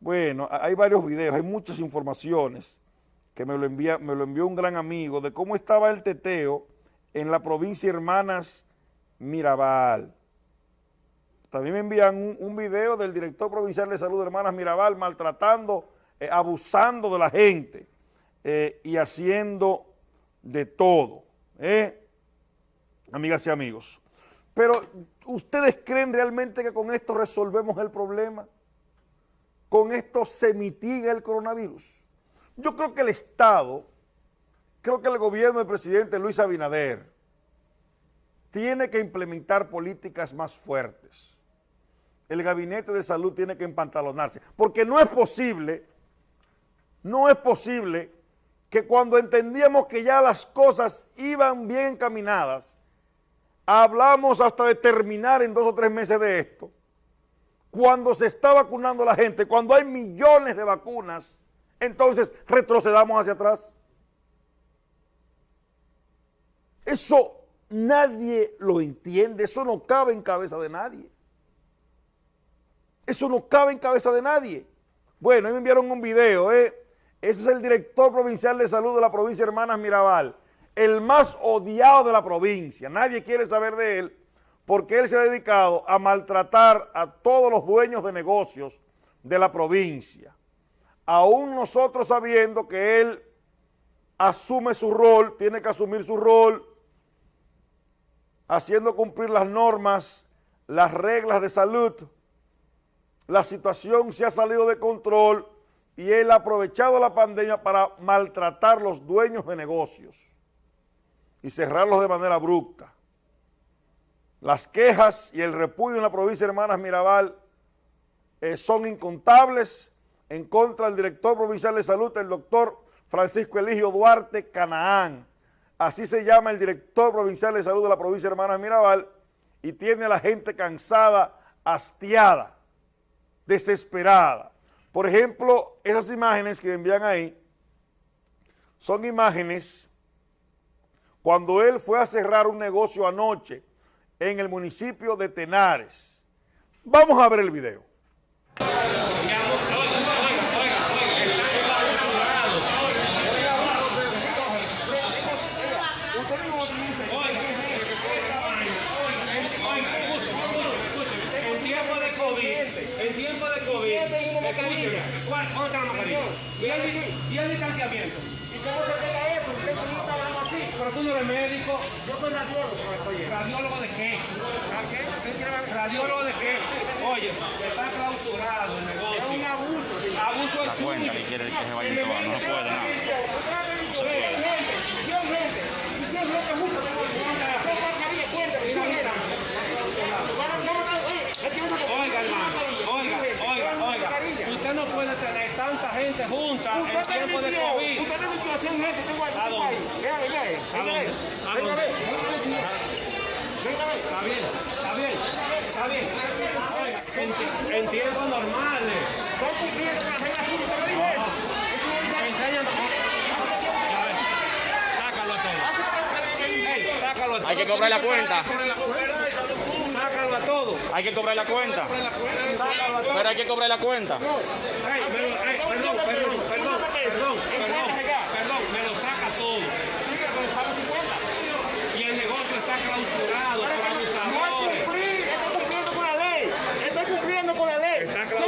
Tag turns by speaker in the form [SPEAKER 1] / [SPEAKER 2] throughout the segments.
[SPEAKER 1] Bueno, hay varios videos, hay muchas informaciones que me lo, envía, me lo envió un gran amigo de cómo estaba el teteo en la provincia Hermanas Mirabal. También me envían un, video del director provincial de salud de Hermanas Mirabal maltratando, eh, abusando de la gente eh, y haciendo de todo, ¿eh? amigas y amigos. Pero, ¿ustedes creen realmente que con esto resolvemos el problema? ¿Con esto se mitiga el coronavirus? Yo creo que el Estado, creo que el gobierno del presidente Luis Abinader tiene que implementar políticas más fuertes. El gabinete de salud tiene que empantalonarse, porque no es posible, no es posible que cuando entendíamos que ya las cosas iban bien encaminadas, hablamos hasta de terminar en dos o tres meses de esto, cuando se está vacunando la gente, cuando hay millones de vacunas, entonces retrocedamos hacia atrás. Eso nadie lo entiende, eso no cabe en cabeza de nadie. Eso no cabe en cabeza de nadie. Bueno, ahí me enviaron un video, ¿eh? Ese es el director provincial de salud de la provincia de Hermanas Mirabal, el más odiado de la provincia. Nadie quiere saber de él porque él se ha dedicado a maltratar a todos los dueños de negocios de la provincia. Aún nosotros sabiendo que él asume su rol, tiene que asumir su rol, haciendo cumplir las normas, las reglas de salud, la situación se ha salido de control y él ha aprovechado la pandemia para maltratar los dueños de negocios y cerrarlos de manera abrupta. Las quejas y el repudio en la provincia de Hermanas Mirabal eh, son incontables en contra del director provincial de salud, el doctor Francisco Eligio Duarte Canaán. Así se llama el director provincial de salud de la provincia de Hermanas Mirabal y tiene a la gente cansada, hastiada desesperada. Por ejemplo, esas imágenes que envían ahí son imágenes cuando él fue a cerrar un negocio anoche en el municipio de Tenares. Vamos a ver el video.
[SPEAKER 2] y el distanciamiento. ¿Y cómo se pega eso? ¿Usted está hablando no eres médico. Yo soy radiólogo. ¿Radiólogo de qué? ¿Radiólogo de qué? Oye, está clausurado el negocio. Es un abuso. Abuso
[SPEAKER 3] La cuenta que quiere que se vaya a no se puede nada. No se puede.
[SPEAKER 2] Gente junta en tiempo de COVID. Usted tiene situación, gente, tengo aquí. ¿A dónde? Venga, venga. ¿A dónde? ¿A dónde? Está bien, está bien, está bien. En, en tiempos normales. ¿Cómo cumpliendo con la regla azul? ¿Usted me dijo eso? Eso no dice. Enséñame. Sácalo a sácalo.
[SPEAKER 3] Hay que cobrar la cuenta.
[SPEAKER 2] Sácalo a todos.
[SPEAKER 3] Hay que cobrar la cuenta. Pero hay que cobrar la cuenta.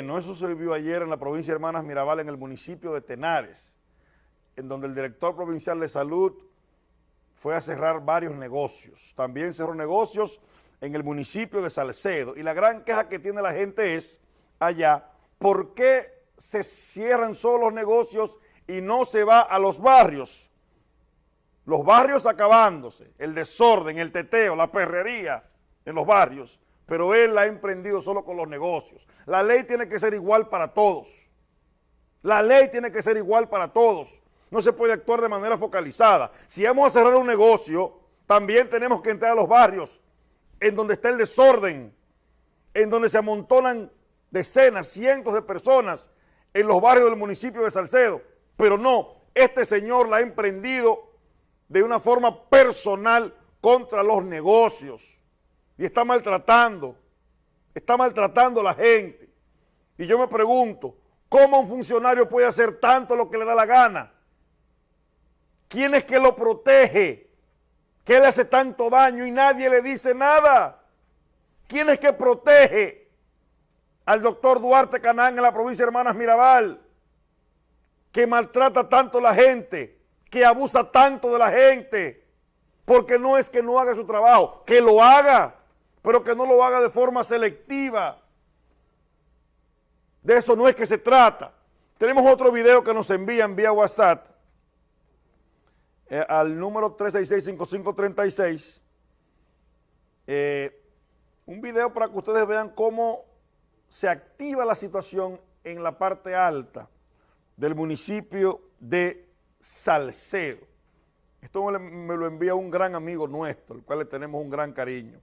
[SPEAKER 1] Bueno, eso se vivió ayer en la provincia de Hermanas Mirabal, en el municipio de Tenares, en donde el director provincial de salud fue a cerrar varios negocios. También cerró negocios en el municipio de Salcedo. Y la gran queja que tiene la gente es allá, ¿por qué se cierran solo los negocios y no se va a los barrios? los barrios acabándose, el desorden, el teteo, la perrería en los barrios, pero él la ha emprendido solo con los negocios. La ley tiene que ser igual para todos. La ley tiene que ser igual para todos. No se puede actuar de manera focalizada. Si vamos a cerrar un negocio, también tenemos que entrar a los barrios en donde está el desorden, en donde se amontonan decenas, cientos de personas en los barrios del municipio de Salcedo. Pero no, este señor la ha emprendido de una forma personal contra los negocios y está maltratando, está maltratando a la gente. Y yo me pregunto, ¿cómo un funcionario puede hacer tanto lo que le da la gana? ¿Quién es que lo protege? ¿Qué le hace tanto daño y nadie le dice nada? ¿Quién es que protege al doctor Duarte Canán en la provincia de Hermanas Mirabal? Que maltrata tanto a la gente que abusa tanto de la gente, porque no es que no haga su trabajo, que lo haga, pero que no lo haga de forma selectiva. De eso no es que se trata. Tenemos otro video que nos envían vía WhatsApp eh, al número 366-5536. Eh, un video para que ustedes vean cómo se activa la situación en la parte alta del municipio de Salcedo. Esto me lo envía un gran amigo nuestro, el cual le tenemos un gran cariño.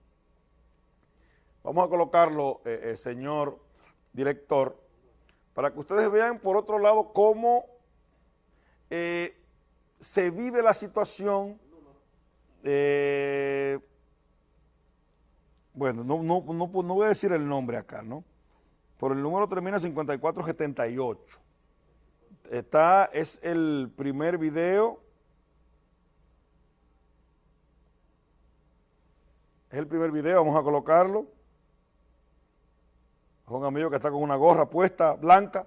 [SPEAKER 1] Vamos a colocarlo, eh, eh, señor director, para que ustedes vean por otro lado cómo eh, se vive la situación. bueno, no, no, no, no voy a decir el nombre acá, ¿no? Por el número termina 5478 está, es el primer video. Es el primer video, vamos a colocarlo. Es un amigo que está con una gorra puesta, blanca.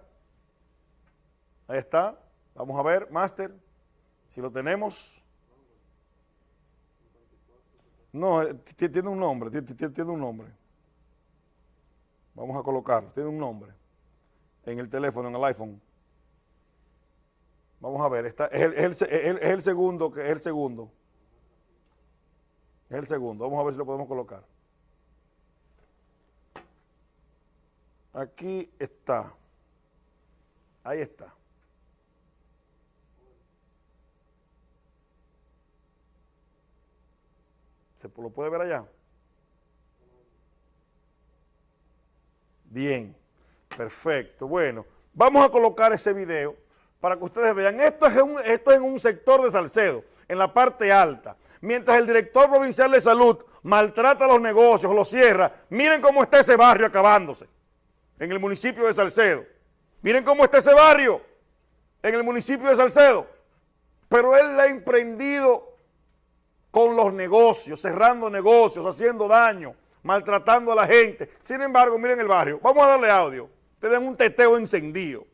[SPEAKER 1] Ahí está. Vamos a ver, Master, si lo tenemos. No, eh, tiene un nombre, tiene un nombre. Vamos a colocarlo, tiene un nombre. En el teléfono, en el iPhone. Vamos a ver, está, es, el, segundo, es el segundo. Es el segundo, vamos a ver si lo podemos colocar. Aquí está. Ahí está. ¿Se lo puede ver allá? Bien, perfecto. Bueno, vamos a colocar ese video para que ustedes vean. Esto es, esto es en un sector de Salcedo, en la parte alta. Mientras el director provincial de salud maltrata los negocios, los cierra, miren cómo está ese barrio acabándose en el municipio de Salcedo. Miren cómo está ese barrio en el municipio de Salcedo. Pero él la ha emprendido con los negocios, cerrando negocios, haciendo daño, maltratando a la gente. Sin embargo, miren el barrio. Vamos a darle audio. Ustedes un teteo encendido.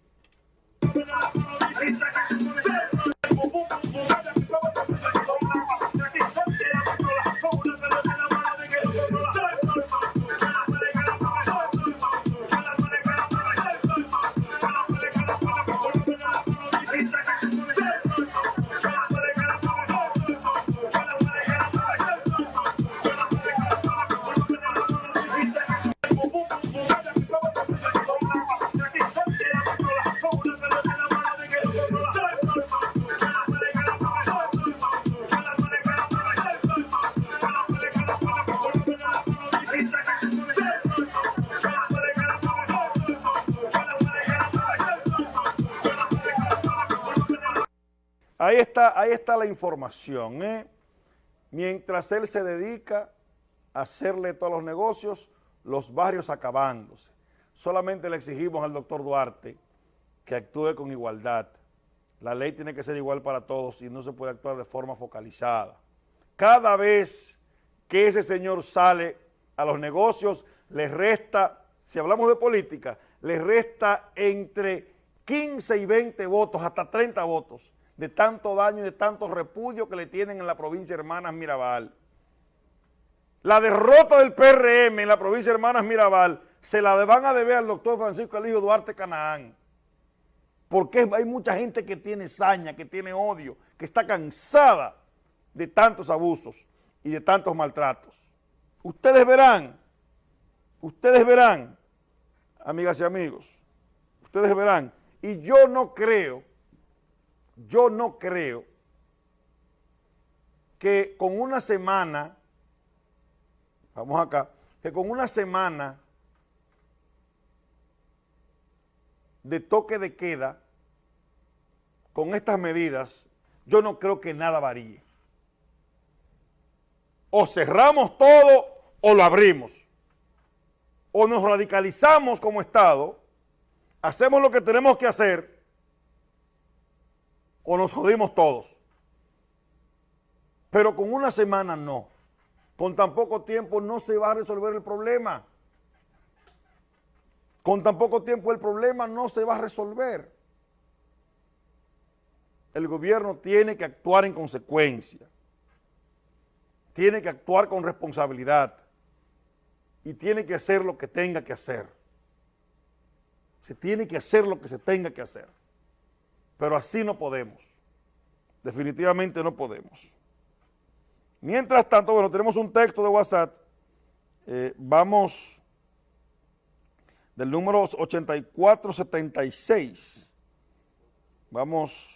[SPEAKER 1] Ahí está, ahí está la información. ¿eh? Mientras él se dedica a hacerle todos los negocios, los barrios acabándose. Solamente le exigimos al doctor Duarte que actúe con igualdad. La ley tiene que ser igual para todos y no se puede actuar de forma focalizada. Cada vez que ese señor sale a los negocios, le resta, si hablamos de política, le resta entre 15 y 20 votos, hasta 30 votos de tanto daño y de tanto repudio que le tienen en la provincia de Hermanas Mirabal. La derrota del PRM en la provincia de Hermanas Mirabal se la van a deber al doctor Francisco Eligio Duarte Canaán. Porque hay mucha gente que tiene saña, que tiene odio, que está cansada de tantos abusos y de tantos maltratos. Ustedes verán, ustedes verán, amigas y amigos, ustedes verán, y yo no creo, yo no creo que con una semana, vamos acá, que con una semana de toque de queda, con estas medidas, yo no creo que nada varíe. O cerramos todo o lo abrimos. O nos radicalizamos como Estado, hacemos lo que tenemos que hacer, o nos jodimos todos. Pero con una semana no. Con tan poco tiempo no se va a resolver el problema. Con tan poco tiempo el problema no se va a resolver. El gobierno tiene que actuar en consecuencia. Tiene que actuar con responsabilidad. Y tiene que hacer lo que tenga que hacer. Se tiene que hacer lo que se tenga que hacer. Pero así no podemos. Definitivamente no podemos. Mientras tanto, bueno, tenemos un texto de WhatsApp. Eh, vamos del número 8476. Vamos